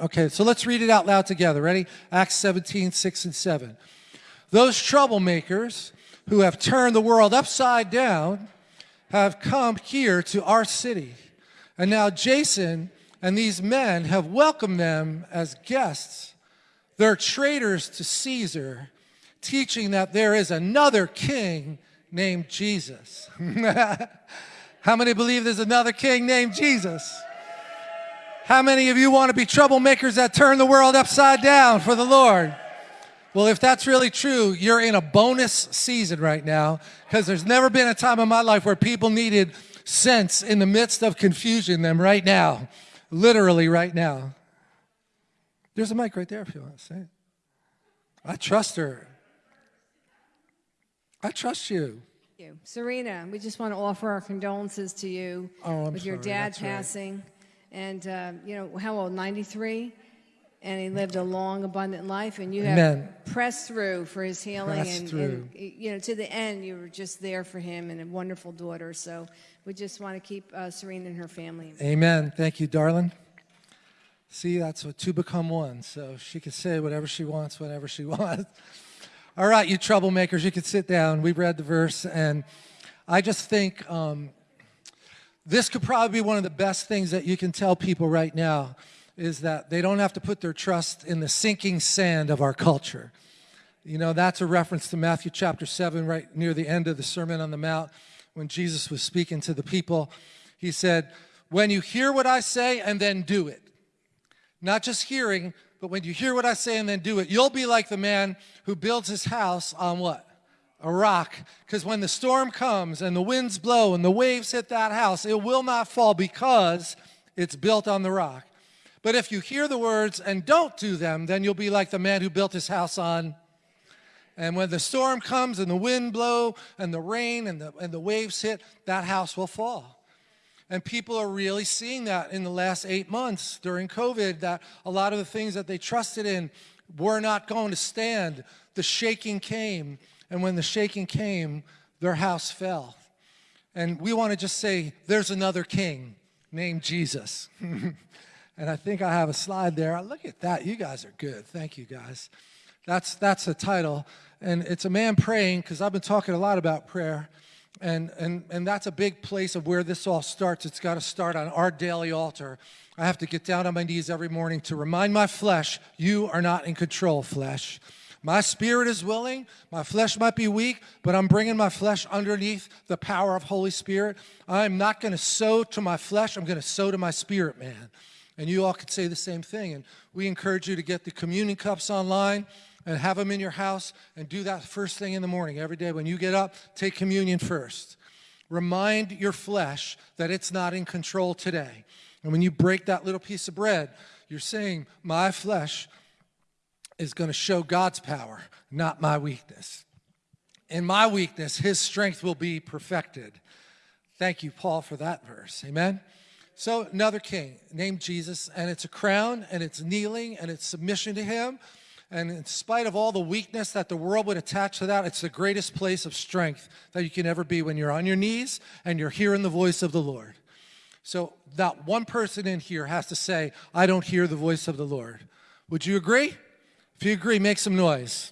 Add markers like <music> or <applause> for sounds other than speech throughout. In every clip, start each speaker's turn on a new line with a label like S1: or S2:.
S1: Okay, so let's read it out loud together. Ready? Acts 17, 6 and 7. Those troublemakers who have turned the world upside down have come here to our city. And now Jason and these men have welcomed them as guests. They're traitors to Caesar, teaching that there is another king named Jesus. <laughs> How many believe there's another king named Jesus? How many of you want to be troublemakers that turn the world upside down for the Lord? Well, if that's really true, you're in a bonus season right now because there's never been a time in my life where people needed sense in the midst of confusion than right now, literally right now. There's a mic right there if you want to say it. I trust her. I trust you.
S2: you. Serena, we just want to offer our condolences to you
S1: Oh,
S2: with your
S1: sorry,
S2: dad
S1: that's right.
S2: And, uh, you know, how old? 93? And he lived a long, abundant life, and you have pressed through for his healing. And,
S1: through.
S2: and, you know, to the end, you were just there for him and a wonderful daughter. So we just want to keep uh, Serena and her family.
S1: Amen. Thank you, darling. See, that's what two become one. So she can say whatever she wants, whenever she <laughs> wants. All right, you troublemakers, you can sit down. We read the verse, and I just think um, this could probably be one of the best things that you can tell people right now is that they don't have to put their trust in the sinking sand of our culture. You know, that's a reference to Matthew chapter 7, right near the end of the Sermon on the Mount, when Jesus was speaking to the people. He said, When you hear what I say and then do it, not just hearing, but when you hear what I say and then do it, you'll be like the man who builds his house on what? A rock. Because when the storm comes and the winds blow and the waves hit that house, it will not fall because it's built on the rock. But if you hear the words and don't do them, then you'll be like the man who built his house on and when the storm comes and the wind blow and the rain and the, and the waves hit, that house will fall. And people are really seeing that in the last eight months during COVID, that a lot of the things that they trusted in were not going to stand. The shaking came, and when the shaking came, their house fell. And we want to just say, there's another king named Jesus. <laughs> and I think I have a slide there. Look at that. You guys are good. Thank you, guys. That's, that's the title. And it's a man praying, because I've been talking a lot about prayer. And, and, and that's a big place of where this all starts. It's got to start on our daily altar. I have to get down on my knees every morning to remind my flesh, you are not in control, flesh. My spirit is willing, my flesh might be weak, but I'm bringing my flesh underneath the power of Holy Spirit. I'm not going to sow to my flesh, I'm going to sow to my spirit, man. And you all could say the same thing. And we encourage you to get the communion cups online and have them in your house and do that first thing in the morning every day. When you get up, take communion first. Remind your flesh that it's not in control today. And when you break that little piece of bread, you're saying, my flesh is going to show God's power, not my weakness. In my weakness, his strength will be perfected. Thank you, Paul, for that verse. Amen. So another king named Jesus, and it's a crown, and it's kneeling, and it's submission to him. And in spite of all the weakness that the world would attach to that, it's the greatest place of strength that you can ever be when you're on your knees and you're hearing the voice of the Lord. So that one person in here has to say, I don't hear the voice of the Lord. Would you agree? If you agree, make some noise.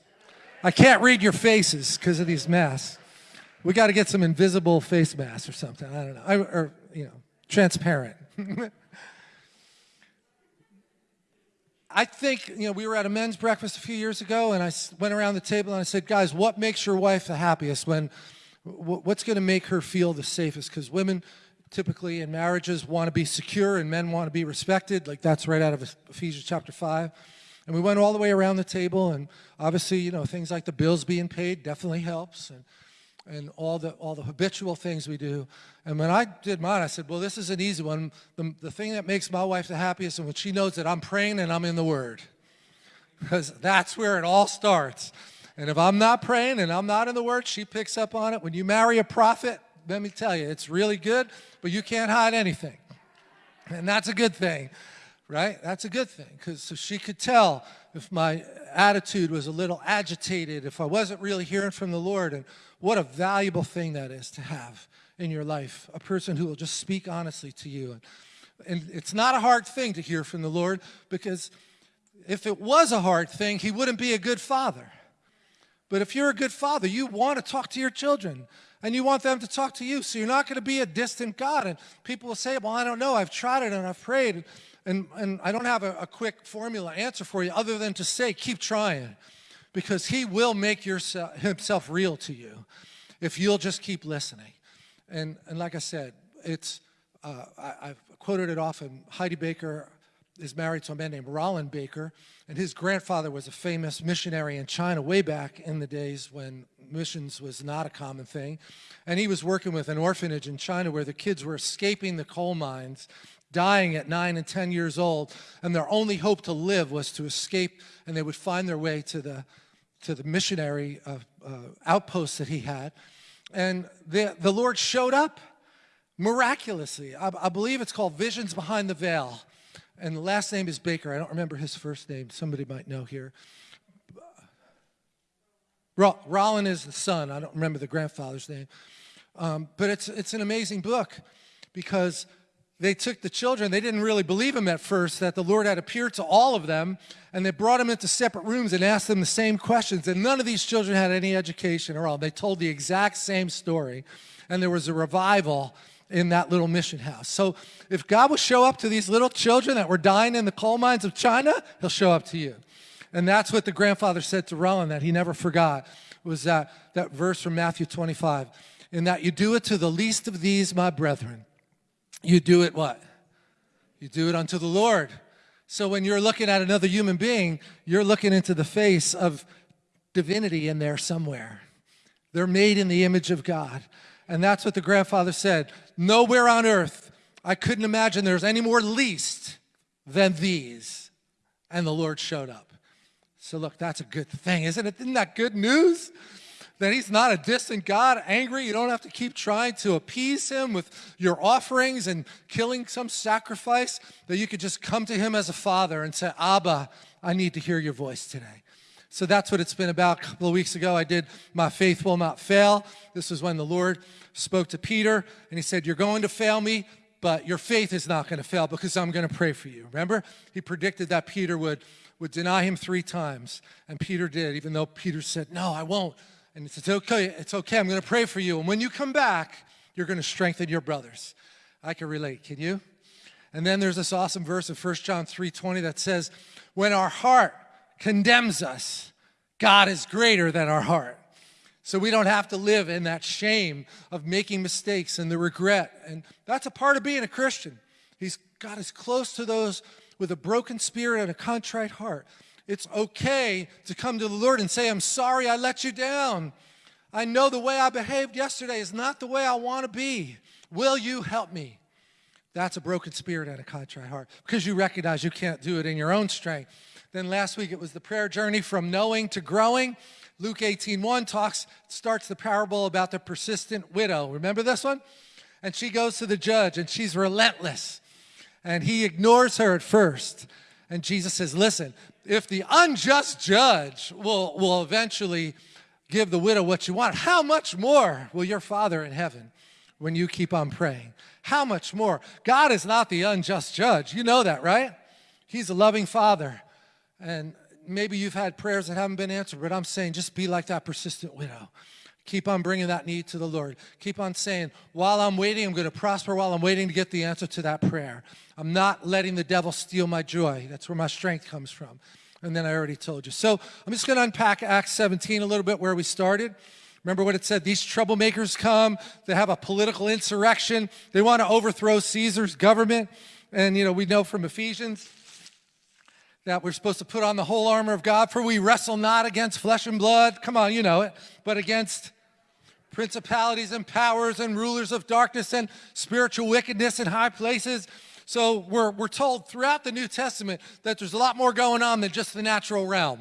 S1: I can't read your faces because of these masks. We got to get some invisible face masks or something. I don't know. I, or, you know, transparent. <laughs> I think, you know, we were at a men's breakfast a few years ago and I went around the table and I said, guys, what makes your wife the happiest when, what's going to make her feel the safest? Because women typically in marriages want to be secure and men want to be respected. Like that's right out of Ephesians chapter 5. And we went all the way around the table and obviously, you know, things like the bills being paid definitely helps and, and all the, all the habitual things we do. And when I did mine, I said, well, this is an easy one. The, the thing that makes my wife the happiest and when she knows that I'm praying and I'm in the Word. <laughs> Because that's where it all starts. And if I'm not praying and I'm not in the Word, she picks up on it. When you marry a prophet, let me tell you, it's really good, but you can't hide anything. And that's a good thing, right? That's a good thing because so she could tell if my attitude was a little agitated, if I wasn't really hearing from the Lord. And what a valuable thing that is to have in your life, a person who will just speak honestly to you. And And it's not a hard thing to hear from the Lord because if it was a hard thing, he wouldn't be a good father. But if you're a good father, you want to talk to your children and you want them to talk to you. So you're not going to be a distant God. And people will say, Well, I don't know. I've tried it and I've prayed. And, and I don't have a, a quick formula answer for you other than to say, Keep trying because He will make yourself, Himself real to you if you'll just keep listening. And, and like I said, it's, uh, I, I've quoted it often. Heidi Baker is married to a man named Rolland Baker, and his grandfather was a famous missionary in China way back in the days when missions was not a common thing. And he was working with an orphanage in China where the kids were escaping the coal mines, dying at nine and 10 years old, and their only hope to live was to escape, and they would find their way to the, to the missionary uh, uh, outpost that he had. And the, the Lord showed up miraculously. I, I believe it's called Visions Behind the Veil. And the last name is Baker. I don't remember his first name. Somebody might know here. Rolland is the son. I don't remember the grandfather's name. Um, but it's, it's an amazing book because they took the children, they didn't really believe him at first that the Lord had appeared to all of them, and they brought them into separate rooms and asked them the same questions. And none of these children had any education at all. They told the exact same story, and there was a revival in that little mission house. So if God will show up to these little children that were dying in the coal mines of China, he'll show up to you. And that's what the grandfather said to Rolland that he never forgot, was that, that verse from Matthew 25. In that you do it to the least of these, my brethren. You do it what? You do it unto the Lord. So when you're looking at another human being, you're looking into the face of divinity in there somewhere. They're made in the image of God. And that's what the grandfather said. Nowhere on earth, I couldn't imagine there's any more least than these. And the Lord showed up. So look, that's a good thing, isn't it? Isn't that good news? That he's not a distant God, angry. You don't have to keep trying to appease him with your offerings and killing some sacrifice. That you could just come to him as a father and say, Abba, I need to hear your voice today. So that's what it's been about. A couple of weeks ago, I did My Faith Will Not Fail. This was when the Lord spoke to Peter and he said, You're going to fail me, but your faith is not going to fail because I'm going to pray for you. Remember? He predicted that Peter would would deny him three times. And Peter did, even though Peter said, No, I won't. And said, Okay, it's okay. I'm going to pray for you. And when you come back, you're going to strengthen your brothers. I can relate. Can you? And then there's this awesome verse of 1 John 3:20 that says, When our heart condemns us, God is greater than our heart. So we don't have to live in that shame of making mistakes and the regret. And that's a part of being a Christian. He's God is close to those with a broken spirit and a contrite heart. It's okay to come to the Lord and say, I'm sorry I let you down. I know the way I behaved yesterday is not the way I want to be. Will you help me? That's a broken spirit and a contrite heart because you recognize you can't do it in your own strength. Then last week it was the prayer journey from knowing to growing. Luke 18:1 talks starts the parable about the persistent widow. Remember this one? And she goes to the judge and she's relentless and he ignores her at first. And Jesus says, listen, if the unjust judge will, will eventually give the widow what you want, how much more will your Father in heaven when you keep on praying? How much more? God is not the unjust judge. You know that, right? He's a loving Father. And maybe you've had prayers that haven't been answered, but I'm saying just be like that persistent widow. Keep on bringing that need to the Lord. Keep on saying, while I'm waiting, I'm going to prosper while I'm waiting to get the answer to that prayer. I'm not letting the devil steal my joy. That's where my strength comes from. And then I already told you. So I'm just going to unpack Acts 17 a little bit where we started. Remember what it said? These troublemakers come, they have a political insurrection, they want to overthrow Caesar's government. And, you know, we know from Ephesians that we're supposed to put on the whole armor of God, for we wrestle not against flesh and blood. Come on, you know it, but against principalities and powers and rulers of darkness and spiritual wickedness in high places. So we're, we're told throughout the New Testament that there's a lot more going on than just the natural realm,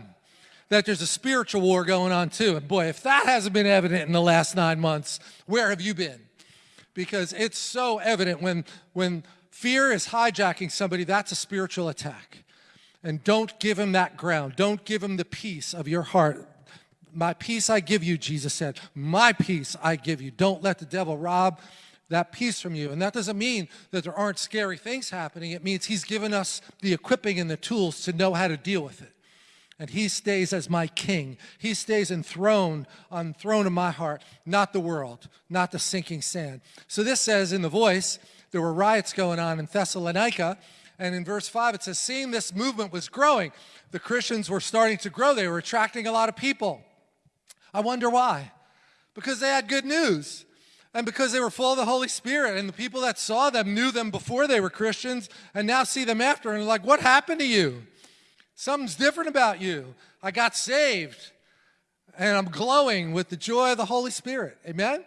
S1: that there's a spiritual war going on too. And boy, if that hasn't been evident in the last nine months, where have you been? Because it's so evident when, when fear is hijacking somebody, that's a spiritual attack. And don't give him that ground. Don't give him the peace of your heart my peace I give you, Jesus said. My peace I give you. Don't let the devil rob that peace from you. And that doesn't mean that there aren't scary things happening. It means he's given us the equipping and the tools to know how to deal with it. And he stays as my king. He stays enthroned on throne of my heart, not the world, not the sinking sand. So this says in the voice, there were riots going on in Thessalonica. And in verse 5, it says, seeing this movement was growing, the Christians were starting to grow. They were attracting a lot of people. I wonder why. Because they had good news and because they were full of the Holy Spirit. And the people that saw them knew them before they were Christians and now see them after and they're like, what happened to you? Something's different about you. I got saved and I'm glowing with the joy of the Holy Spirit. Amen?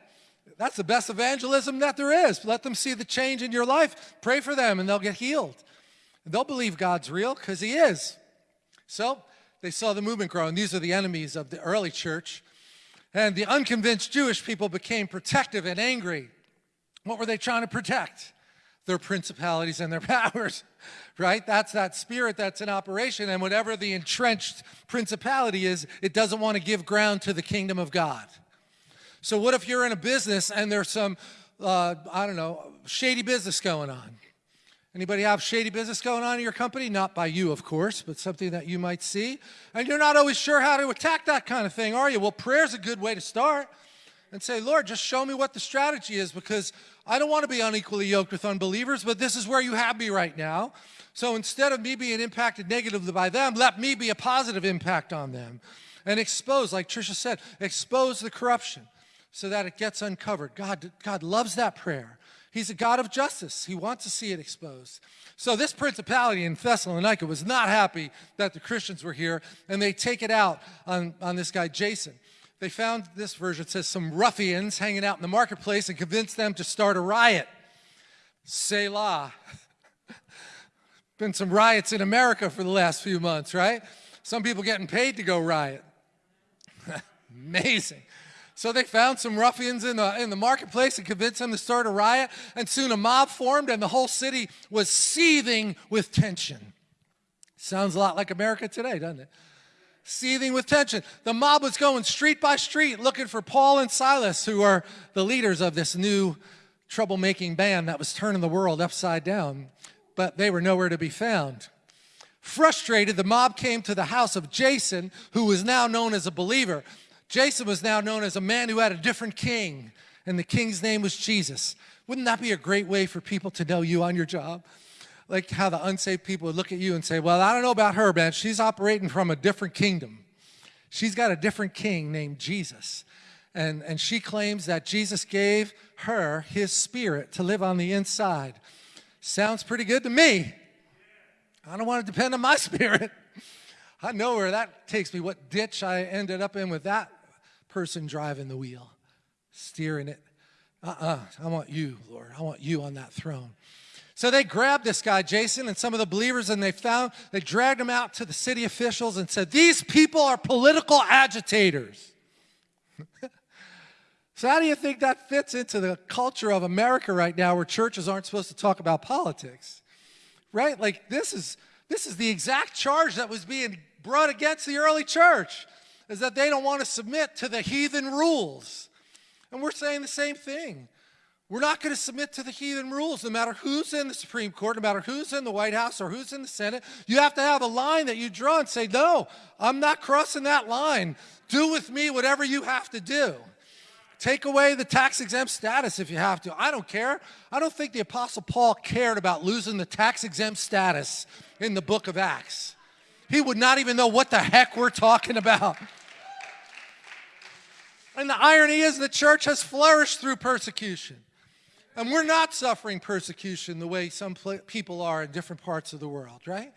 S1: That's the best evangelism that there is. Let them see the change in your life. Pray for them and they'll get healed. They'll believe God's real because he is. So they saw the movement grow, and these are the enemies of the early church. And the unconvinced Jewish people became protective and angry. What were they trying to protect? Their principalities and their <laughs> powers, right? That's that spirit that's in operation. And whatever the entrenched principality is, it doesn't want to give ground to the kingdom of God. So what if you're in a business and there's some, uh, I don't know, shady business going on? Anybody have shady business going on in your company? Not by you, of course, but something that you might see. And you're not always sure how to attack that kind of thing, are you? Well, prayer's a good way to start and say, Lord, just show me what the strategy is because I don't want to be unequally yoked with unbelievers, but this is where you have me right now. So instead of me being impacted negatively by them, let me be a positive impact on them and expose, like Tricia said, expose the corruption so that it gets uncovered. God, God loves that prayer. He's a God of justice. He wants to see it exposed. So this principality in Thessalonica was not happy that the Christians were here, and they take it out on, on this guy, Jason. They found this version says some ruffians hanging out in the marketplace and convinced them to start a riot. Selah. <laughs> Been some riots in America for the last few months, right? Some people getting paid to go riot. <laughs> Amazing. So they found some ruffians in the, in the marketplace and convinced them to start a riot. And soon a mob formed and the whole city was seething with tension. Sounds a lot like America today, doesn't it? Seething with tension. The mob was going street by street looking for Paul and Silas, who are the leaders of this new troublemaking band that was turning the world upside down. But they were nowhere to be found. Frustrated, the mob came to the house of Jason, who was now known as a believer. Jason was now known as a man who had a different king, and the king's name was Jesus. Wouldn't that be a great way for people to know you on your job? Like how the unsaved people would look at you and say, well, I don't know about her, man. She's operating from a different kingdom. She's got a different king named Jesus. And, and she claims that Jesus gave her his spirit to live on the inside. Sounds pretty good to me. I don't want to depend on my <laughs> spirit. I know where that takes me, what ditch I ended up in with that person driving the wheel, steering it. Uh-uh, I want you, Lord. I want you on that throne. So they grabbed this guy, Jason, and some of the believers, and they found, they dragged him out to the city officials and said, these people are political agitators. <laughs> so how do you think that fits into the culture of America right now where churches aren't supposed to talk about politics? Right? Like this is, this is the exact charge that was being brought against the early church is that they don't want to submit to the heathen rules. And we're saying the same thing. We're not going to submit to the heathen rules, no matter who's in the Supreme Court, no matter who's in the White House or who's in the Senate. You have to have a line that you draw and say, no, I'm not crossing that line. Do with me whatever you have to do. Take away the tax exempt status if you have to. I don't care. I don't think the Apostle Paul cared about losing the tax exempt status in the book of Acts. He would not even know what the heck we're talking about. And the irony is the church has flourished through persecution. And we're not suffering persecution the way some people are in different parts of the world, right?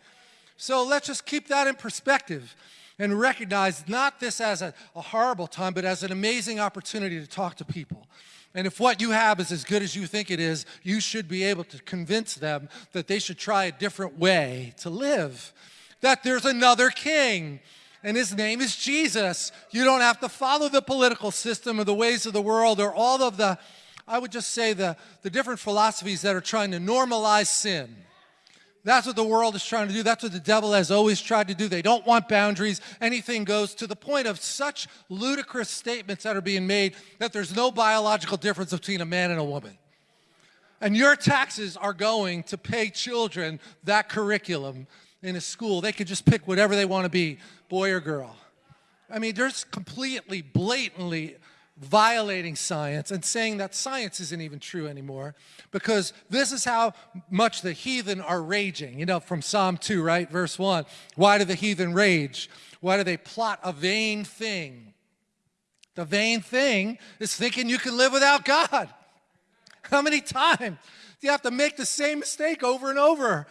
S1: So let's just keep that in perspective and recognize not this as a, a, horrible time, but as an amazing opportunity to talk to people. And if what you have is as good as you think it is, you should be able to convince them that they should try a different way to live, that there's another king, and his name is Jesus. You don't have to follow the political system or the ways of the world or all of the, I would just say, the, the different philosophies that are trying to normalize sin. That's what the world is trying to do. That's what the devil has always tried to do. They don't want boundaries. Anything goes to the point of such ludicrous statements that are being made that there's no biological difference between a man and a woman. And your taxes are going to pay children that curriculum in a school. They could just pick whatever they want to be, boy or girl. I mean, there's completely, blatantly violating science and saying that science isn't even true anymore because this is how much the heathen are raging. You know, from Psalm 2, right? Verse 1. Why do the heathen rage? Why do they plot a vain thing? The vain thing is thinking you can live without God. How many times do you have to make the same mistake over and over?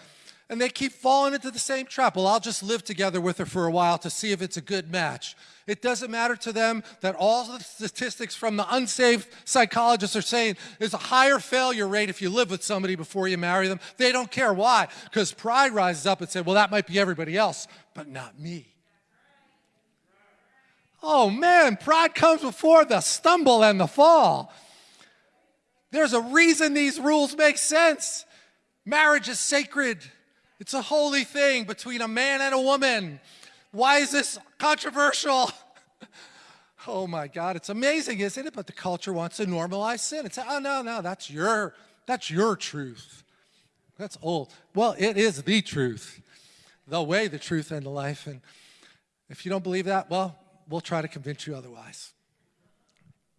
S1: And they keep falling into the same trap. Well, I'll just live together with her for a while to see if it's a good match. It doesn't matter to them that all the statistics from the unsaved psychologists are saying there's a higher failure rate if you live with somebody before you marry them. They don't care. Why? Because pride rises up and says, well, that might be everybody else, but not me. Oh man, pride comes before the stumble and the fall. There's a reason these rules make sense. Marriage is sacred. It's a holy thing between a man and a woman. Why is this controversial? <laughs> oh my God, it's amazing, isn't it? But the culture wants to normalize sin. It's, oh no, no, that's your, that's your truth. That's old. Well, it is the truth, the way, the truth, and the life. And if you don't believe that, well, we'll try to convince you otherwise.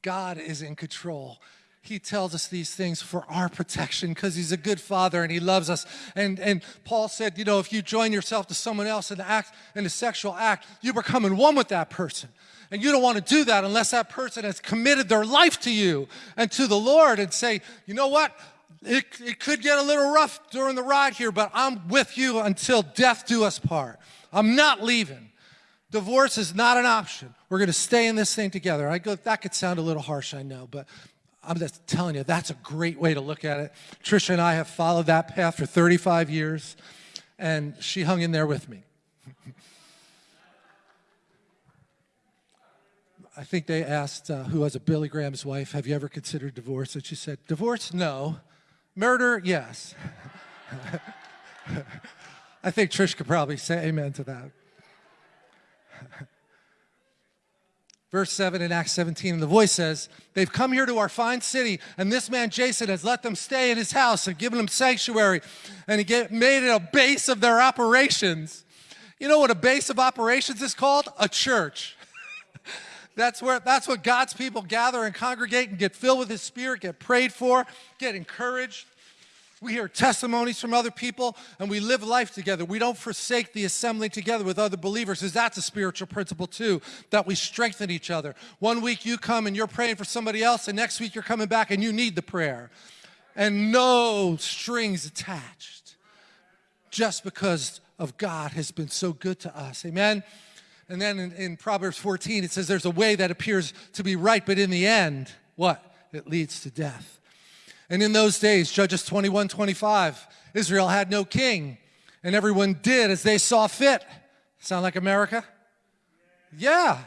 S1: God is in control. He tells us these things for our protection because he's a good father and he loves us. And, and Paul said, you know, if you join yourself to someone else in the act, in a sexual act, you're becoming one with that person. And you don't want to do that unless that person has committed their life to you and to the Lord and say, you know what? It, it could get a little rough during the ride here, but I'm with you until death do us part. I'm not leaving. Divorce is not an option. We're going to stay in this thing together. I go, that could sound a little harsh, I know, but I'm just telling you, that's a great way to look at it. Trisha and I have followed that path for 35 years, and she hung in there with me. <laughs> I think they asked uh, who was a Billy Graham's wife, have you ever considered divorce? And she said, divorce, no. Murder, yes. <laughs> I think Trish could probably say amen to that. <laughs> Verse 7 in Acts 17, and the voice says, They've come here to our fine city, and this man Jason has let them stay in his house and given them sanctuary, and he get, made it a base of their operations. You know what a base of operations is called? A church. <laughs> that's, where, that's what God's people gather and congregate and get filled with His Spirit, get prayed for, get encouraged. We hear testimonies from other people and we live life together. We don't forsake the assembling together with other believers because that's a spiritual principle too, that we strengthen each other. One week you come and you're praying for somebody else and next week you're coming back and you need the prayer. And no strings attached just because of God has been so good to us. Amen? And then in, in Proverbs 14 it says there's a way that appears to be right, but in the end, what? It leads to death. And in those days, Judges 21, 25, Israel had no king, and everyone did as they saw fit. Sound like America? Yeah,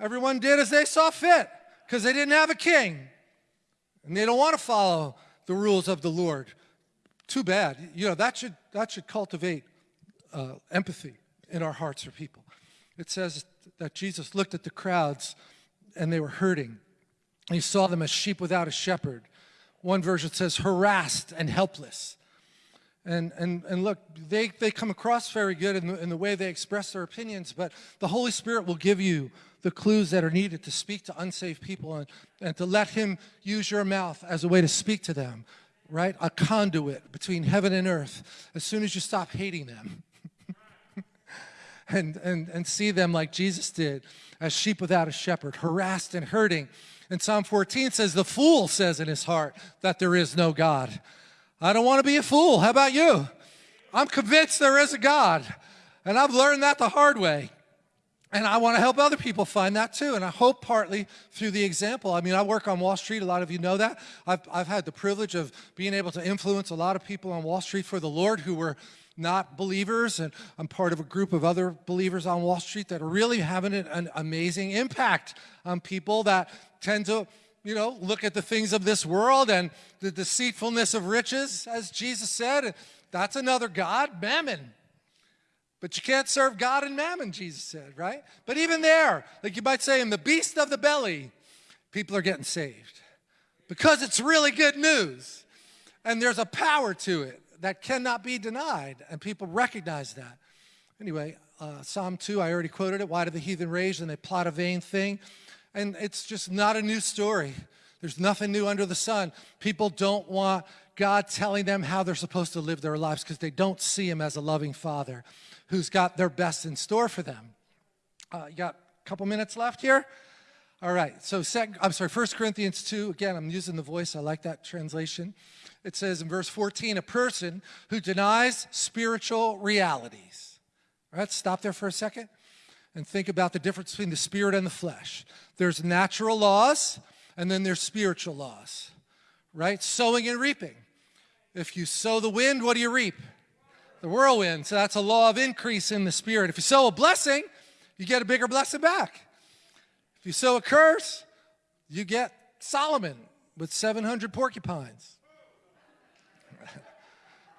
S1: everyone did as they saw fit because they didn't have a king. And they don't want to follow the rules of the Lord. Too bad. You know, that should, that should cultivate uh, empathy in our hearts for people. It says that Jesus looked at the crowds and they were hurting. He saw them as sheep without a shepherd. One version says harassed and helpless. And, and, and look, they, they come across very good in the, in the way they express their opinions, but the Holy Spirit will give you the clues that are needed to speak to unsaved people and, and to let Him use your mouth as a way to speak to them, right? A conduit between heaven and earth as soon as you stop hating them. <laughs> and, and, and see them like Jesus did, as sheep without a shepherd, harassed and hurting, and Psalm 14 says, the fool says in his heart that there is no God. I don't want to be a fool. How about you? I'm convinced there is a God. And I've learned that the hard way. And I want to help other people find that too. And I hope partly through the example. I mean, I work on Wall Street. A lot of you know that. I've, I've had the privilege of being able to influence a lot of people on Wall Street for the Lord who were not believers. And I'm part of a group of other believers on Wall Street that are really having an amazing impact on people that tend to, you know, look at the things of this world and the deceitfulness of riches, as Jesus said. That's another God, mammon. But you can't serve God and mammon, Jesus said, right? But even there, like you might say, in the beast of the belly, people are getting saved because it's really good news. And there's a power to it that cannot be denied, and people recognize that. Anyway, uh, Psalm 2, I already quoted it. Why do the heathen rage and they plot a vain thing? And it's just not a new story. There's nothing new under the sun. People don't want God telling them how they're supposed to live their lives because they don't see Him as a loving Father who's got their best in store for them. Uh, you got a couple minutes left here? All right, so second, I'm sorry, 1 Corinthians 2, again, I'm using the voice, I like that translation. It says in verse 14, a person who denies spiritual realities. All right, stop there for a second and think about the difference between the spirit and the flesh. There's natural laws, and then there's spiritual laws, right? Sowing and reaping. If you sow the wind, what do you reap? The whirlwind. So that's a law of increase in the spirit. If you sow a blessing, you get a bigger blessing back. If you sow a curse, you get Solomon with 700 porcupines.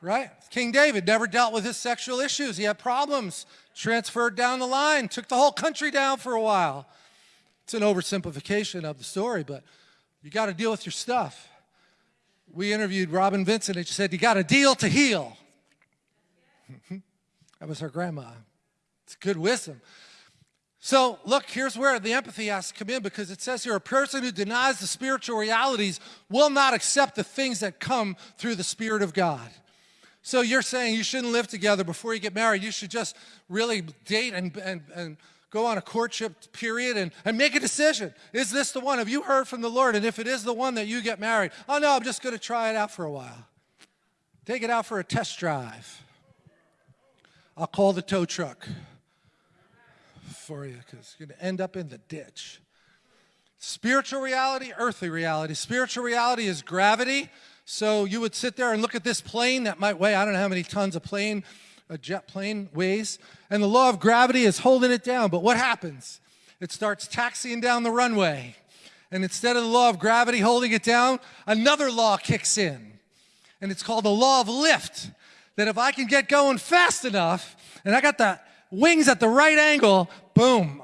S1: Right? King David never dealt with his sexual issues. He had problems, transferred down the line, took the whole country down for a while. It's an oversimplification of the story, but you got to deal with your stuff. We interviewed Robin Vincent and she said, You got to deal to heal. <laughs> that was her grandma. It's good wisdom. So, look, here's where the empathy has to come in because it says here a person who denies the spiritual realities will not accept the things that come through the Spirit of God. So, you're saying you shouldn't live together before you get married. You should just really date and, and, and go on a courtship period and, and make a decision. Is this the one? Have you heard from the Lord? And if it is the one that you get married, oh no, I'm just going to try it out for a while. Take it out for a test drive. I'll call the tow truck for you because you're going to end up in the ditch. Spiritual reality, earthly reality. Spiritual reality is gravity. So you would sit there and look at this plane that might weigh, I don't know how many tons a plane, a jet plane weighs, and the law of gravity is holding it down. But what happens? It starts taxiing down the runway. And instead of the law of gravity holding it down, another law kicks in. And it's called the law of lift. That if I can get going fast enough, and I got the wings at the right angle, boom.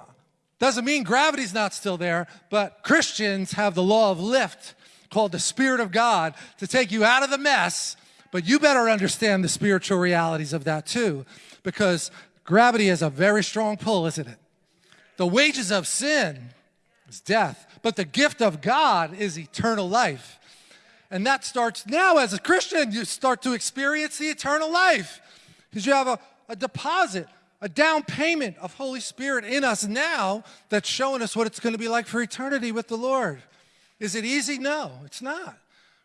S1: Doesn't mean gravity's not still there, but Christians have the law of lift called the Spirit of God to take you out of the mess, but you better understand the spiritual realities of that too, because gravity is a very strong pull, isn't it? The wages of sin is death, but the gift of God is eternal life. And that starts now as a Christian, you start to experience the eternal life because you have a, a deposit a down payment of Holy Spirit in us now that's showing us what it's going to be like for eternity with the Lord. Is it easy? No, it's not.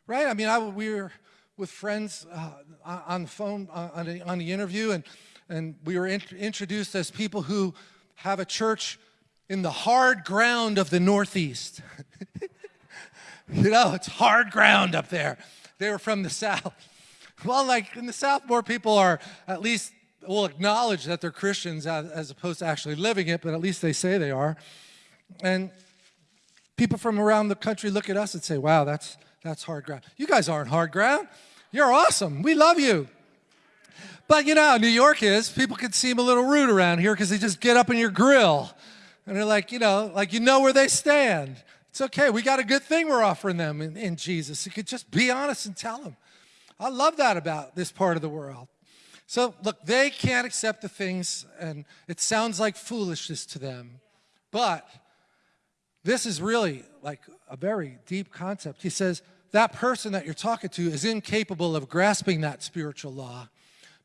S1: Right? I mean, I, we were with friends uh, on the phone uh, on, the, on the interview, and, and we were int introduced as people who have a church in the hard ground of the Northeast. <laughs> you know, it's hard ground up there. They were from the South. Well, like in the South, more people are at least will acknowledge that they're Christians as, as opposed to actually living it, but at least they say they are. And people from around the country look at us and say, wow, that's, that's hard ground. You guys aren't hard ground. You're awesome. We love you. But you know how New York is. People can seem a little rude around here because they just get up in your grill. And they're like, you know, like you know where they stand. It's okay. We got a good thing we're offering them in, in Jesus. You could just be honest and tell them. I love that about this part of the world. So look, they can't accept the things, and it sounds like foolishness to them. But this is really like a very deep concept. He says that person that you're talking to is incapable of grasping that spiritual law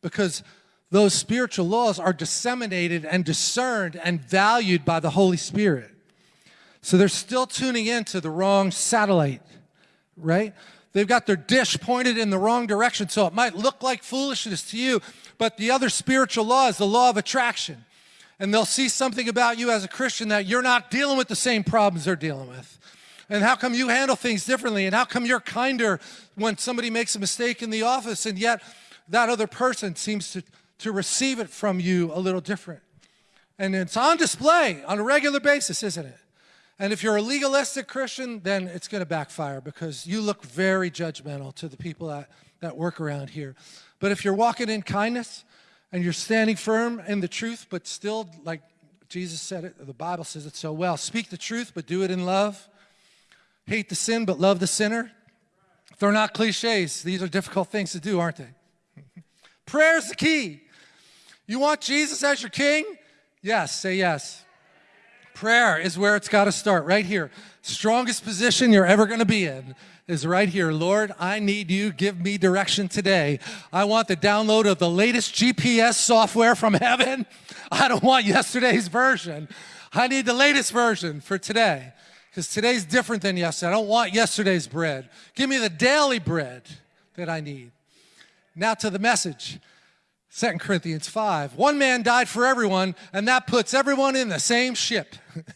S1: because those spiritual laws are disseminated and discerned and valued by the Holy Spirit. So they're still tuning into the wrong satellite, right? They've got their dish pointed in the wrong direction, so it might look like foolishness to you, but the other spiritual law is the law of attraction. And they'll see something about you as a Christian that you're not dealing with the same problems they're dealing with. And how come you handle things differently? And how come you're kinder when somebody makes a mistake in the office and yet that other person seems to, to receive it from you a little different? And it's on display on a regular basis, isn't it? And if you're a legalistic Christian, then it's going to backfire because you look very judgmental to the people that, that work around here. But if you're walking in kindness and you're standing firm in the truth, but still, like Jesus said it, the Bible says it so well, speak the truth, but do it in love. Hate the sin, but love the sinner. They're not cliches. These are difficult things to do, aren't they? <laughs> Prayer is the key. You want Jesus as your king? Yes, say yes. Prayer is where it's got to start, right here. Strongest position you're ever going to be in is right here. Lord, I need you. Give me direction today. I want the download of the latest GPS software from heaven. <laughs> I don't want yesterday's version. I need the latest version for today because today's different than yesterday. I don't want yesterday's bread. Give me the daily bread that I need. Now to the message. 2 Corinthians 5. One man died for everyone, and that puts everyone in the same ship. <laughs>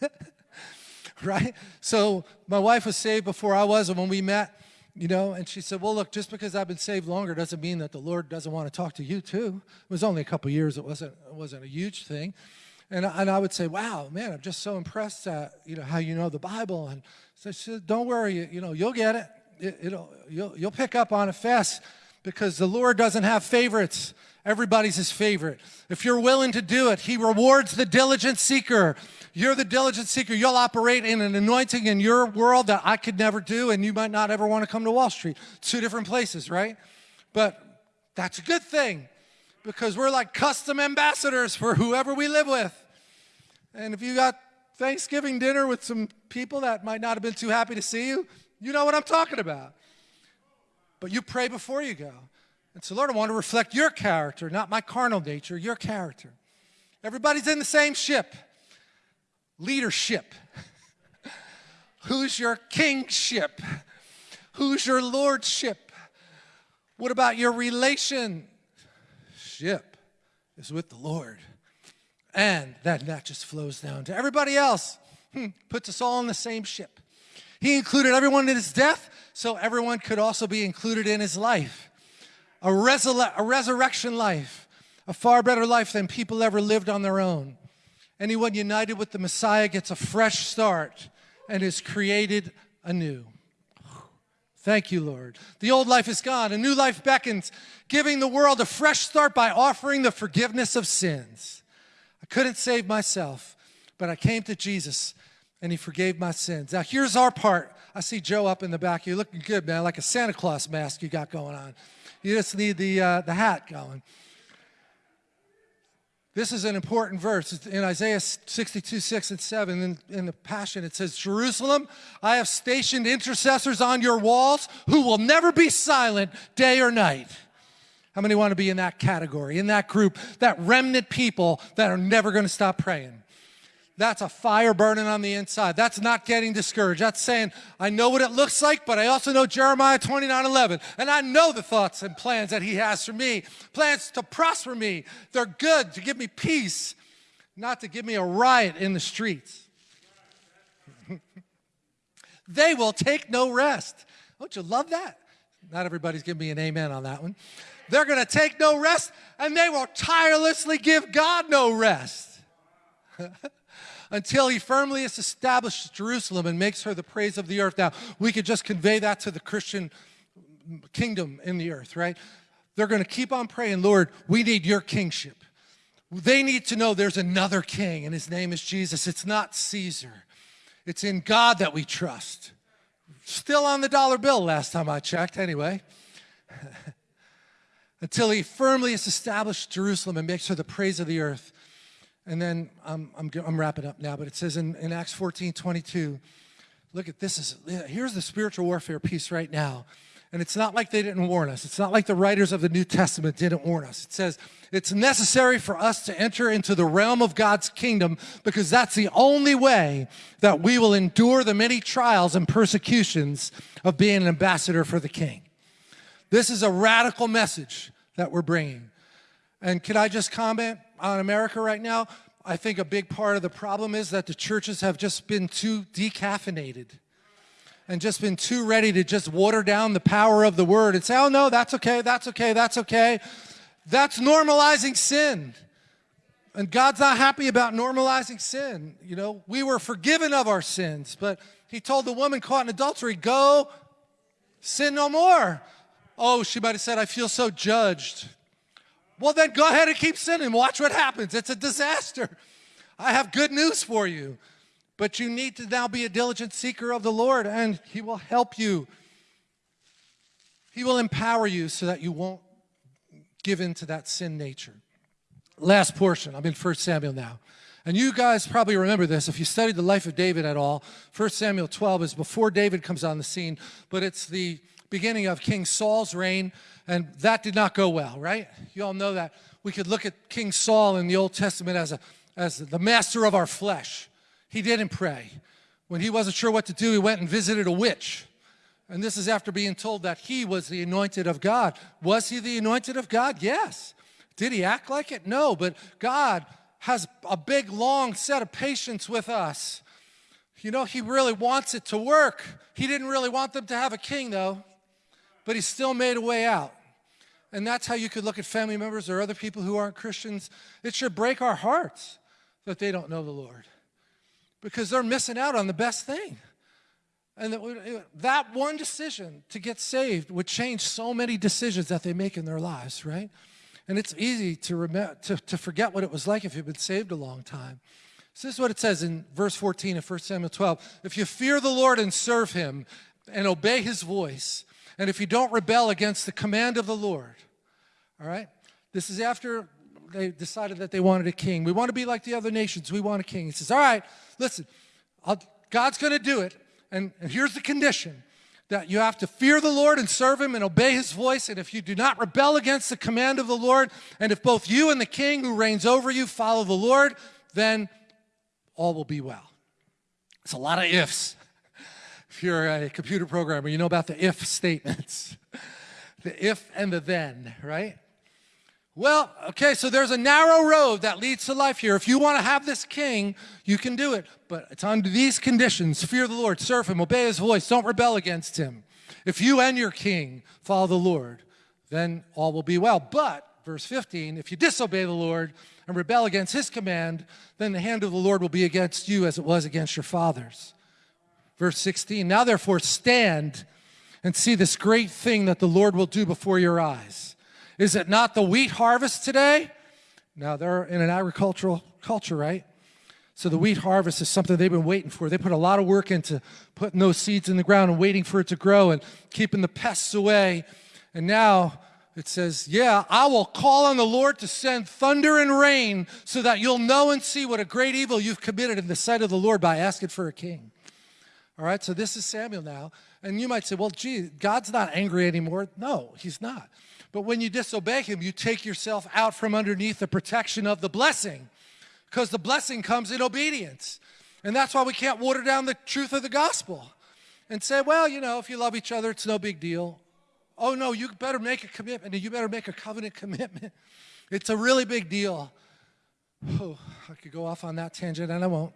S1: <laughs> right? So my wife was saved before I was, and when we met, you know, and she said, well, look, just because I've been saved longer doesn't mean that the Lord doesn't want to talk to you too. It was only a couple years. It wasn't, it wasn't a huge thing. And, and I would say, wow, man, I'm just so impressed at, you know, how you know the Bible. And so she said, don't worry, you, know, you'll get it. it it'll, you'll, you'll pick up on it fast because the Lord doesn't have favorites. Everybody's his favorite. If you're willing to do it, he rewards the diligent seeker. You're the diligent seeker. You'll operate in an anointing in your world that I could never do, and you might not ever want to come to Wall Street. Two different places, right? But that's a good thing because we're like custom ambassadors for whoever we live with. And if you got Thanksgiving dinner with some people that might not have been too happy to see you, you know what I'm talking about. But you pray before you go. And so, Lord, I want to reflect your character, not my carnal nature, your character. Everybody's in the same ship. Leadership. <laughs> Who's your kingship? Who's your lordship? What about your relationship? Is with the Lord. And that, that just flows down to everybody else. Hmm, puts us all in the same ship. He included everyone in his death, so everyone could also be included in his life a, resur a resurrection life, a far better life than people ever lived on their own. Anyone united with the Messiah gets a fresh start and is created anew. Thank you, Lord. The old life is gone, a new life beckons, giving the world a fresh start by offering the forgiveness of sins. I couldn't save myself, but I came to Jesus and he forgave my sins. Now, here's our part. I see Joe up in the back. You're looking good, man, like a Santa Claus mask you got going on. You just need the, uh, the hat going. This is an important verse. In Isaiah 62, 6 and 7. In, in the Passion, it says, Jerusalem, I have stationed intercessors on your walls who will never be silent day or night. How many want to be in that category, in that group, that remnant people that are never going to stop praying? That's a fire burning on the inside. That's not getting discouraged. That's saying, I know what it looks like, but I also know Jeremiah 29 11. And I know the thoughts and plans that He has for me plans to prosper me. They're good, to give me peace, not to give me a riot in the streets. <laughs> they will take no rest. Don't you love that? Not everybody's giving me an amen on that one. They're going to take no rest, and they will tirelessly give God no rest. <laughs> until he firmly establishes Jerusalem and makes her the praise of the earth. Now, we could just convey that to the Christian kingdom in the earth, right? They're going to keep on praying, Lord, we need your kingship. They need to know there's another king, and his name is Jesus. It's not Caesar. It's in God that we trust. Still on the dollar bill last time I checked, anyway. <laughs> Until he firmly has established Jerusalem and makes her the praise of the earth. And then I'm, I'm, I'm wrapping up now, but it says in, in Acts 14, 22, look at this. Is, here's the spiritual warfare piece right now. And it's not like they didn't warn us. It's not like the writers of the New Testament didn't warn us. It says it's necessary for us to enter into the realm of God's kingdom because that's the only way that we will endure the many trials and persecutions of being an ambassador for the king. This is a radical message that we're bringing. And can I just comment on America right now? I think a big part of the problem is that the churches have just been too decaffeinated and just been too ready to just water down the power of the word and say, oh no, that's okay, that's okay, that's okay. That's normalizing sin. And God's not happy about normalizing sin. You know, we were forgiven of our sins, but he told the woman caught in adultery, go sin no more. Oh, she might have said, I feel so judged. Well, then go ahead and keep sinning. Watch what happens. It's a disaster. I have good news for you. But you need to now be a diligent seeker of the Lord, and He will help you. He will empower you so that you won't give in to that sin nature. Last portion, I'm in 1 Samuel now. And you guys probably remember this if you studied the life of David at all. 1 Samuel 12 is before David comes on the scene, but it's the beginning of King Saul's reign, and that did not go well, right? You all know that. We could look at King Saul in the Old Testament as, a, as the master of our flesh. He didn't pray. When he wasn't sure what to do, he went and visited a witch. And this is after being told that he was the anointed of God. Was he the anointed of God? Yes. Did he act like it? No, but God has a big, long set of patience with us. You know, he really wants it to work. He didn't really want them to have a king, though, but he still made a way out. And that's how you could look at family members or other people who aren't Christians. It should break our hearts that they don't know the Lord because they're missing out on the best thing. And that, that one decision to get saved would change so many decisions that they make in their lives, right? And it's easy to, remember, to, to forget what it was like if you've been saved a long time. So this is what it says in verse 14 of 1 Samuel 12. If you fear the Lord and serve him and obey his voice, and if you don't rebel against the command of the Lord, all right? This is after they decided that they wanted a king. We want to be like the other nations. We want a king. He says, all right, listen, I'll, God's going to do it. And, and here's the condition that you have to fear the Lord and serve him and obey his voice. And if you do not rebel against the command of the Lord, and if both you and the king who reigns over you follow the Lord, then all will be well. It's a lot of ifs. If you're a computer programmer, you know about the if statements. <laughs> the if and the then, right? Well, okay, so there's a narrow road that leads to life here. If you want to have this king, you can do it. But it's under these conditions. Fear the Lord, serve him, obey his voice, don't rebel against him. If you and your king follow the Lord, then all will be well. But, verse 15, if you disobey the Lord and rebel against his command, then the hand of the Lord will be against you as it was against your fathers. Verse 16, now therefore stand and see this great thing that the Lord will do before your eyes. Is it not the wheat harvest today? Now, they're in an agricultural culture, right? So the wheat harvest is something they've been waiting for. They put a lot of work into putting those seeds in the ground and waiting for it to grow and keeping the pests away. And now it says, yeah, I will call on the Lord to send thunder and rain so that you'll know and see what a great evil you've committed in the sight of the Lord by asking for a king. All right, so this is Samuel now. And you might say, well, gee, God's not angry anymore. No, he's not. But when you disobey him, you take yourself out from underneath the protection of the blessing because the blessing comes in obedience. And that's why we can't water down the truth of the gospel and say, well, you know, if you love each other, it's no big deal. Oh, no, you better make a commitment and you better make a covenant commitment. <laughs> It's a really big deal. Oh, I could go off on that tangent and I won't.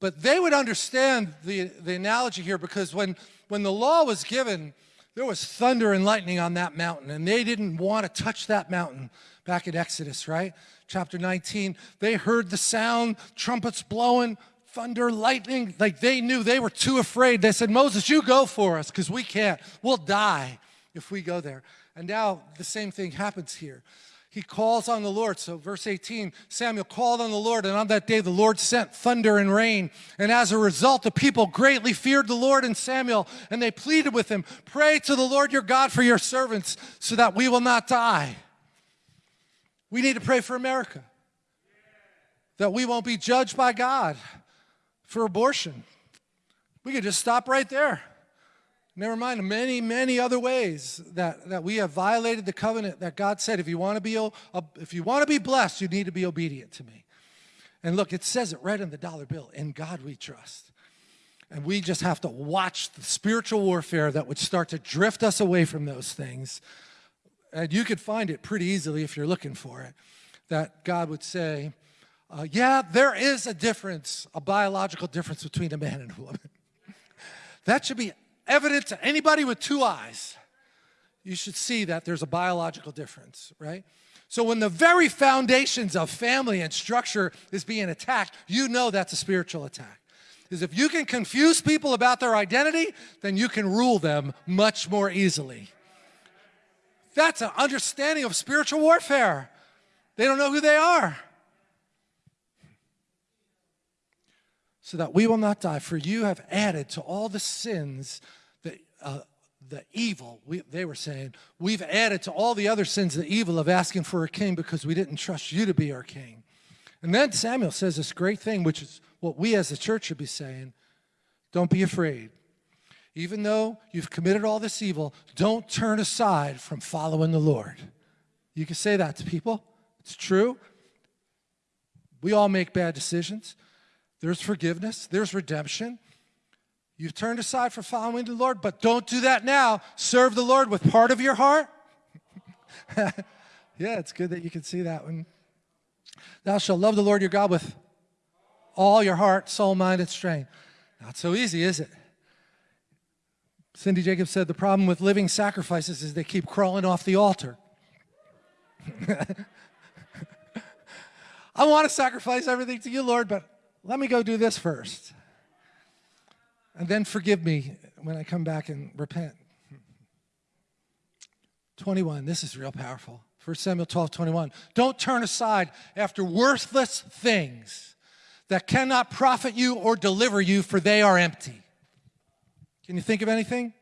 S1: But they would understand the, the analogy here because when, when the law was given, there was thunder and lightning on that mountain, and they didn't want to touch that mountain back in Exodus, right? Chapter 19, they heard the sound, trumpets blowing, thunder, lightning. Like they knew they were too afraid. They said, Moses, you go for us because we can't. We'll die if we go there. And now the same thing happens here he calls on the Lord. So, verse 18 Samuel called on the Lord, and on that day the Lord sent thunder and rain. And as a result, the people greatly feared the Lord and Samuel, and they pleaded with him Pray to the Lord your God for your servants so that we will not die. We need to pray for America, that we won't be judged by God for abortion. We could just stop right there. Never mind many, many other ways that, that we have violated the covenant that God said, if you want to be, if you want to be blessed, you need to be obedient to me. And look, it says it right in the dollar bill, in God we trust. And we just have to watch the spiritual warfare that would start to drift us away from those things. And you could find it pretty easily if you're looking for it, that God would say, uh, yeah, there is a difference, a biological difference between a man and a woman. <laughs> that should be evident to anybody with two eyes, you should see that there's a biological difference, right? So when the very foundations of family and structure is being attacked, you know that's a spiritual attack. Because if you can confuse people about their identity, then you can rule them much more easily. That's an understanding of spiritual warfare. They don't know who they are. So that we will not die, for you have added to all the sins uh, the evil, we, they were saying, we've added to all the other sins the evil of asking for a king because we didn't trust you to be our king. And then Samuel says this great thing, which is what we as a church should be saying don't be afraid. Even though you've committed all this evil, don't turn aside from following the Lord. You can say that to people. It's true. We all make bad decisions. There's forgiveness, there's redemption. You've turned aside for following the Lord, but don't do that now. Serve the Lord with part of your heart. <laughs> yeah, it's good that you can see that one. Thou shalt love the Lord your God with all your heart, soul, mind, and strength. Not so easy, is it? Cindy Jacobs said the problem with living sacrifices is they keep crawling off the altar. <laughs> I want to sacrifice everything to you, Lord, but let me go do this first. And then forgive me when I come back and repent. 21, this is real powerful. 1 Samuel 12, 21. Don't turn aside after worthless things that cannot profit you or deliver you, for they are empty. Can you think of anything?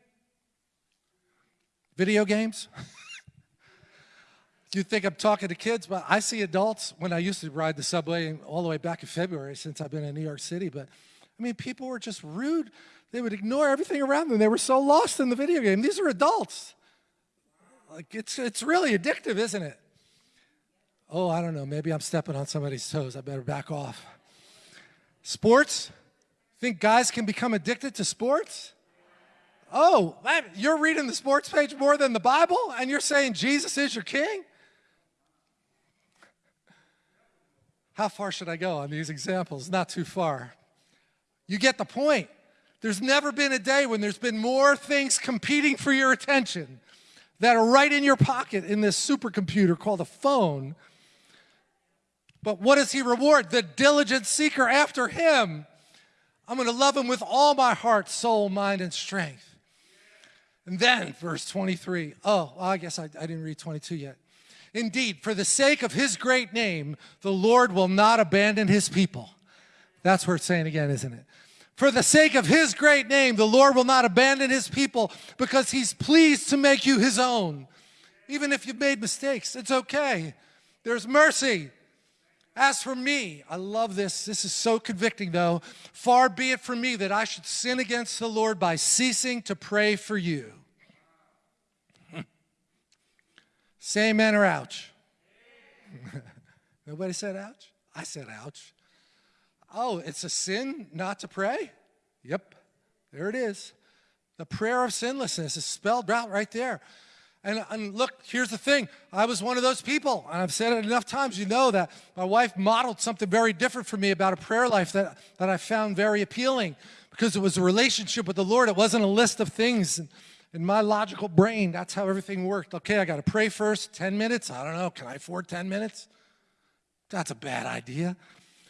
S1: Video games? <laughs> you think I'm talking to kids, but I see adults when I used to ride the subway all the way back in February since I've been in New York City. But I mean, people were just rude. They would ignore everything around them. They were so lost in the video game. These are adults. Like it's it's really addictive, isn't it? Oh, I don't know. Maybe I'm stepping on somebody's toes. I better back off. Sports? Think guys can become addicted to sports? Oh, you're reading the sports page more than the Bible and you're saying Jesus is your king? How far should I go on these examples? Not too far. You get the point. There's never been a day when there's been more things competing for your attention that are right in your pocket in this supercomputer called a phone. But what does he reward? The diligent seeker after him. I'm going to love him with all my heart, soul, mind, and strength. And then, verse 23. Oh, well, I guess I, I didn't read 22 yet. Indeed, for the sake of his great name, the Lord will not abandon his people. That's worth saying again, isn't it? For the sake of his great name, the Lord will not abandon his people because he's pleased to make you his own. Even if you've made mistakes, it's okay. There's mercy. As for me, I love this. This is so convicting, though. Far be it from me that I should sin against the Lord by ceasing to pray for you. <laughs> Say amen or ouch. <laughs> Nobody said ouch? I said ouch. Oh, it's a sin not to pray? Yep, there it is. The prayer of sinlessness is spelled out right there. And, and, look, here's the thing. I was one of those people, and I've said it enough times. You know that my wife modeled something very different for me about a prayer life that, that I found very appealing because it was a relationship with the Lord. It wasn't a list of things. In my logical brain, that's how everything worked. Okay, I got to pray first, 10 minutes. I don't know. Can I afford 10 minutes? That's a bad idea.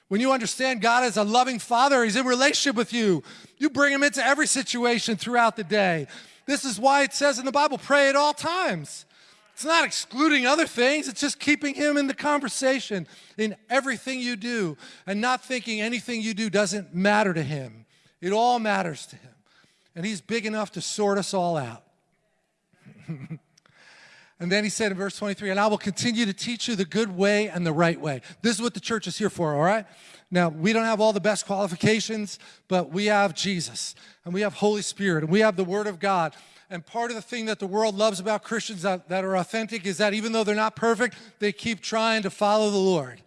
S1: When you understand God as a loving father, he's in relationship with you. You bring him into every situation throughout the day. This is why it says in the Bible, pray at all times. It's not excluding other things, it's just keeping him in the conversation in everything you do and not thinking anything you do doesn't matter to him. It all matters to him. And he's big enough to sort us all out. <laughs> And then he said in verse 23, and I will continue to teach you the good way and the right way. This is what the church is here for, all right? Now, we don't have all the best qualifications, but we have Jesus, and we have Holy Spirit, and we have the Word of God. And part of the thing that the world loves about Christians that, that are authentic is that even though they're not perfect, they keep trying to follow the Lord.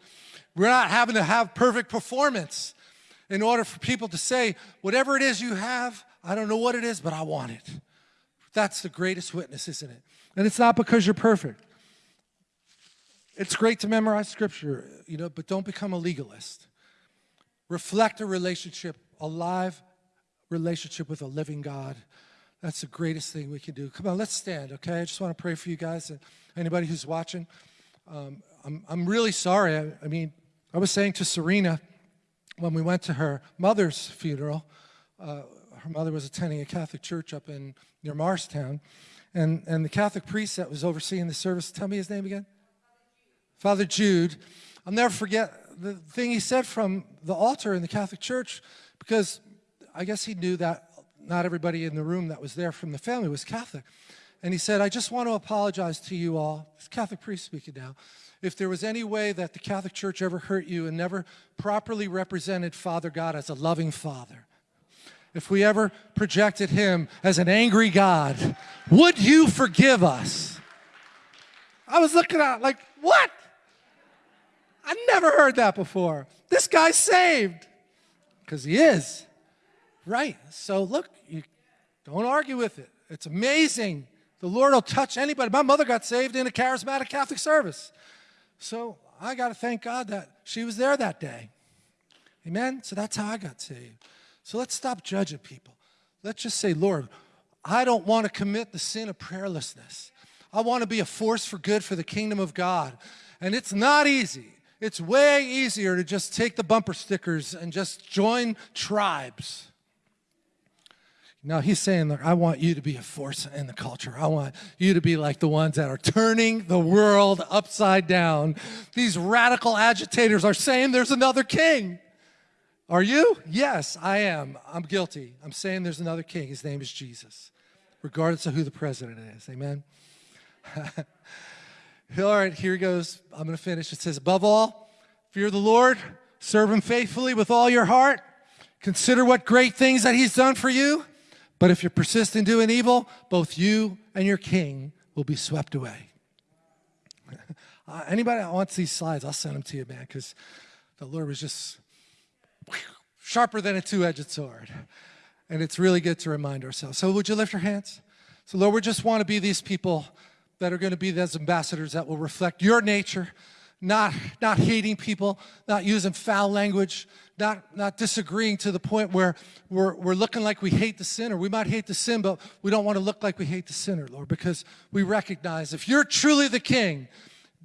S1: We're not having to have perfect performance in order for people to say, whatever it is you have, I don't know what it is, but I want it. That's the greatest witness, isn't it? And it's not because you're perfect. It's great to memorize scripture, you know, but don't become a legalist. Reflect a relationship, a live relationship with a living God. That's the greatest thing we can do. Come on, let's stand, okay? I just want to pray for you guys and anybody who's watching. Um, I'm, I'm really sorry. I, I mean, I was saying to Serena when we went to her mother's funeral, uh, her mother was attending a Catholic church up in near Morristown, and, and the Catholic priest that was overseeing the service, tell me his name again? Father Jude. I'll never forget the thing he said from the altar in the Catholic Church because I guess he knew that not everybody in the room that was there from the family was Catholic. And he said, I just want to apologize to you all, it's Catholic priest speaking now, if there was any way that the Catholic Church ever hurt you and never properly represented Father God as a loving Father. If we ever projected him as an angry God, would you forgive us? I was looking at like, what? I never heard that before. This guy's saved. Because he is. Right. So look, you don't argue with it. It's amazing. The Lord will touch anybody. My mother got saved in a charismatic Catholic service. So I got to thank God that she was there that day. Amen? So that's how I got saved. So let's stop judging people. Let's just say, Lord, I don't want to commit the sin of prayerlessness. I want to be a force for good for the kingdom of God. And it's not easy. It's way easier to just take the bumper stickers and just join tribes. Now he's saying, look, I want you to be a force in the culture. I want you to be like the ones that are turning the world upside down. These radical agitators are saying there's another king. Are you? Yes, I am. I'm guilty. I'm saying there's another king. His name is Jesus, regardless of who the president is. Amen. <laughs> all right, here goes. I'm going to finish. It says, above all, fear the Lord, serve him faithfully with all your heart, consider what great things that he's done for you. But if you persist in doing evil, both you and your king will be swept away. <laughs> uh, anybody that wants these slides, I'll send them to you, man, because the Lord was just sharper than a two-edged sword. And it's really good to remind ourselves. So would you lift your hands? So Lord, we just want to be these people that are going to be those ambassadors that will reflect your nature, not, not hating people, not using foul language, not, not disagreeing to the point where we're, we're looking like we hate the sinner. We might hate the sin, but we don't want to look like we hate the sinner, Lord, because we recognize if you're truly the king,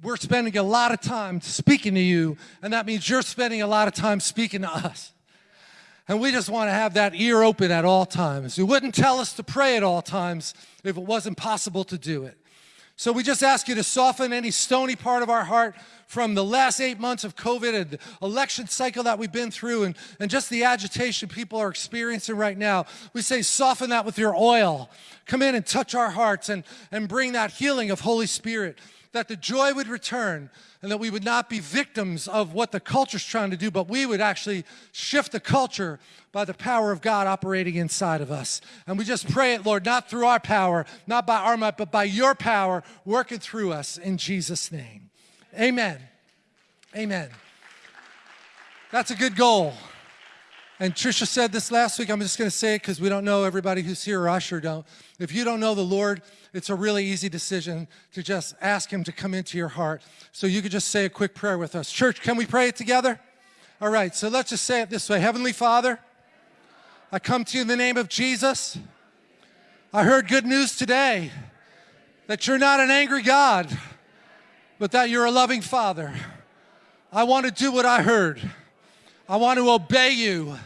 S1: we're spending a lot of time speaking to you, and that means you're spending a lot of time speaking to us. And we just want to have that ear open at all times. You wouldn't tell us to pray at all times if it wasn't possible to do it. So we just ask you to soften any stony part of our heart from the last eight months of COVID and the election cycle that we've been through and, and just the agitation people are experiencing right now. We say soften that with your oil. Come in and touch our hearts and, and bring that healing of Holy Spirit, that the joy would return and that we would not be victims of what the culture's trying to do, but we would actually shift the culture by the power of God operating inside of us. And we just pray it, Lord, not through our power, not by our might, but by your power working through us in Jesus' name. Amen. Amen. That's a good goal. And Trisha said this last week. I'm just going to say it because we don't know everybody who's here, or I sure don't. If you don't know the Lord, it's a really easy decision to just ask Him to come into your heart. So you could just say a quick prayer with us. Church, can we pray it together? All right, so let's just say it this way Heavenly Father, I come to you in the name of Jesus. I heard good news today that you're not an angry God, but that you're a loving Father. I want to do what I heard. I want to obey you,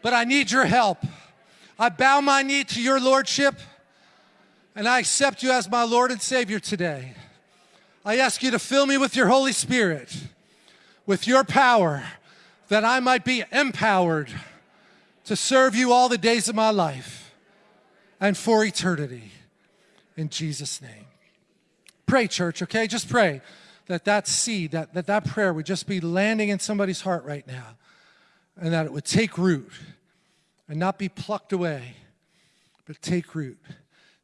S1: but I need your help. I bow my knee to your Lordship, and I accept you as my Lord and Savior today. I ask you to fill me with your Holy Spirit, with your power, that I might be empowered to serve you all the days of my life and for eternity. In Jesus' name. Pray, church, okay? Just pray that that seed, that, that that prayer would just be landing in somebody's heart right now and that it would take root and not be plucked away, but take root.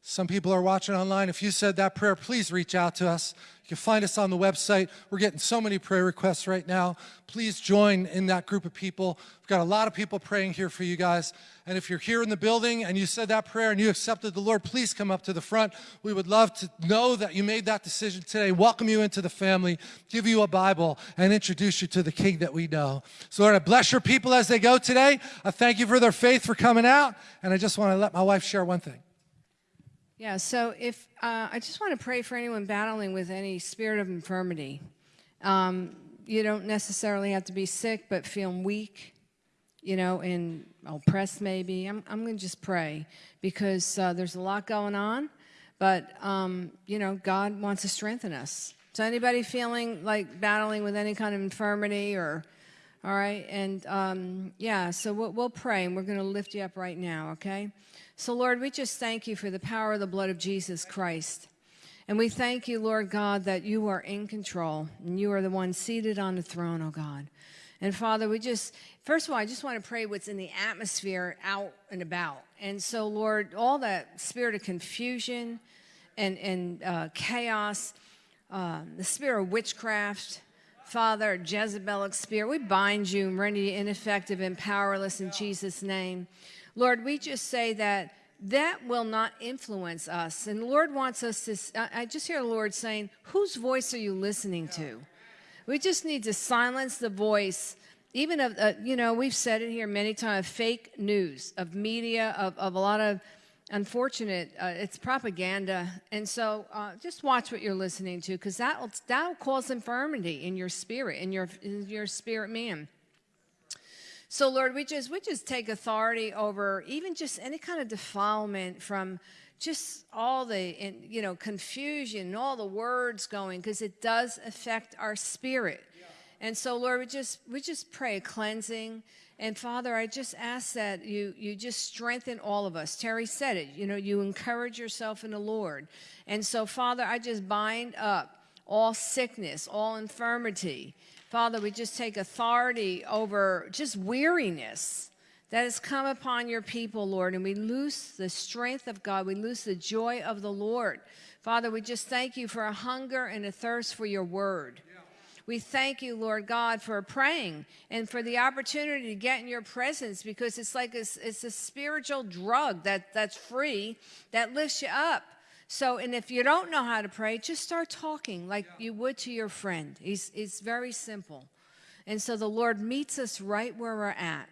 S1: Some people are watching online. If you said that prayer, please reach out to us. You can find us on the website. We're getting so many prayer requests right now. Please join in that group of people. We've got a lot of people praying here for you guys. And if you're here in the building and you said that prayer and you accepted the Lord, please come up to the front. We would love to know that you made that decision today, welcome you into the family, give you a Bible, and introduce you to the King that we know. So Lord, I bless your people as they go today. I thank you for their faith for coming out. And I just want to let my wife share one thing.
S2: Yeah, so if uh, I just want to pray for anyone battling with any spirit of infirmity. Um, you don't necessarily have to be sick, but feeling weak, you know, and oppressed maybe. I'm, I'm going to just pray because uh, there's a lot going on, but, um, you know, God wants to strengthen us. So anybody feeling like battling with any kind of infirmity or All right, and um, yeah, so we'll, we'll pray and we're going to lift you up right now, okay? So, Lord, we just thank you for the power of the blood of Jesus Christ. And we thank you, Lord God, that you are in control and you are the one seated on the throne, oh God. And Father, we just, first of all, I just want to pray what's in the atmosphere out and about. And so, Lord, all that spirit of confusion and, and uh, chaos, uh, the spirit of witchcraft, Father, Jezebelic spirit, we bind you and render you ineffective and powerless in Jesus' name. Lord, we just say that that will not influence us. And the Lord wants us to, I I just hear the Lord saying, whose voice are you listening to? We just need to silence the voice, even of, uh, you know, we've said it here many times, fake news, of media, of, of a lot of unfortunate, uh, it's propaganda. And so uh, just watch what you're listening to because that will that'll cause infirmity in your spirit, in your, in your spirit man. So Lord, we just we just take authority over even just any kind of defilement from just all the you know confusion and all the words going because it does affect our spirit. And so Lord, we just we just pray cleansing. And Father, I just ask that you you just strengthen all of us. Terry said it, you know, you encourage yourself in the Lord. And so Father, I just bind up all sickness, all infirmity. Father, we just take authority over just weariness that has come upon your people, Lord, and we loose the strength of God. We loose the joy of the Lord. Father, we just thank you for a hunger and a thirst for your word. We thank you, Lord God, for praying and for the opportunity to get in your presence because it's like a, it's a spiritual drug that, that's free that lifts you up. So, and if you don't know how to pray, just start talking like you would to your friend. It's, it's very simple. And so the Lord meets us right where we're at.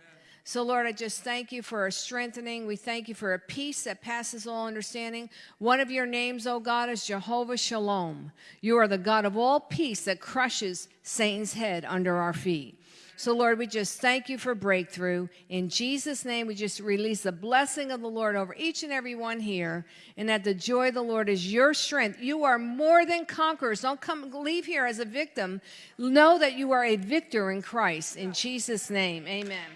S2: So, Lord, I just thank you for a strengthening. We thank you for a peace that passes all understanding. One of your names, oh God, is Jehovah Shalom. You are the God of all peace that crushes Satan's head under our feet. So, Lord, we just thank you for breakthrough. In Jesus' name, we just release the blessing of the Lord over each and every one here, and that the joy of the Lord is your strength. You are more than conquerors. Don't come leave here as a victim. Know that you are a victor in Christ. In Jesus' name, amen.